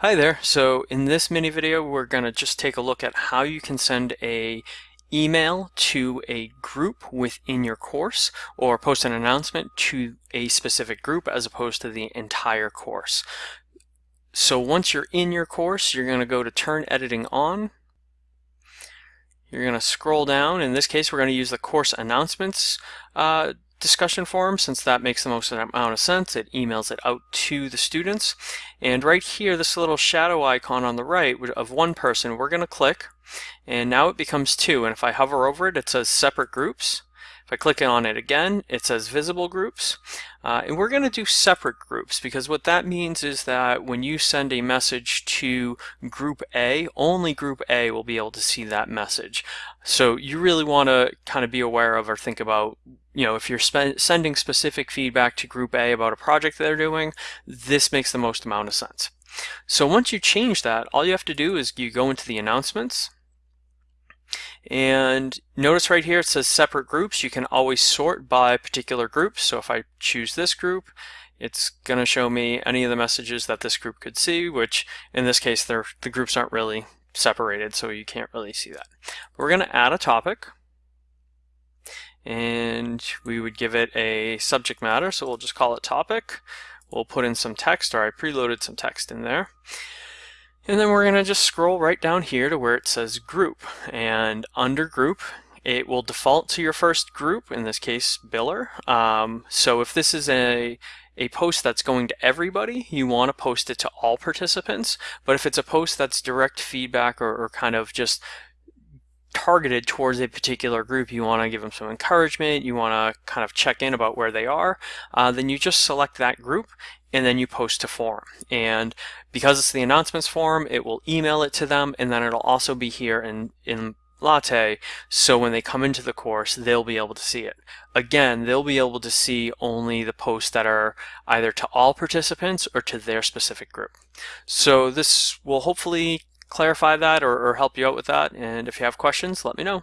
Hi there. So in this mini video, we're going to just take a look at how you can send a email to a group within your course or post an announcement to a specific group as opposed to the entire course. So once you're in your course, you're going to go to turn editing on. You're going to scroll down. In this case, we're going to use the course announcements uh, discussion forum since that makes the most amount of sense. It emails it out to the students. And right here, this little shadow icon on the right of one person, we're going to click and now it becomes two. And if I hover over it, it says separate groups. If I click on it again, it says visible groups. Uh, and we're going to do separate groups because what that means is that when you send a message to group A, only group A will be able to see that message. So you really want to kind of be aware of or think about, you know, if you're sending specific feedback to group A about a project they're doing, this makes the most amount of sense. So once you change that, all you have to do is you go into the announcements and notice right here it says separate groups. You can always sort by particular groups. So if I choose this group, it's going to show me any of the messages that this group could see, which in this case, the groups aren't really separated, so you can't really see that. We're going to add a topic, and we would give it a subject matter, so we'll just call it topic. We'll put in some text, or I preloaded some text in there. And then we're going to just scroll right down here to where it says group. And under group, it will default to your first group, in this case, biller. Um, so if this is a, a post that's going to everybody, you want to post it to all participants. But if it's a post that's direct feedback or, or kind of just targeted towards a particular group, you want to give them some encouragement, you want to kind of check in about where they are, uh, then you just select that group and then you post to forum. And because it's the announcements forum, it will email it to them, and then it'll also be here in, in Latte, so when they come into the course, they'll be able to see it. Again, they'll be able to see only the posts that are either to all participants or to their specific group. So this will hopefully clarify that or, or help you out with that, and if you have questions, let me know.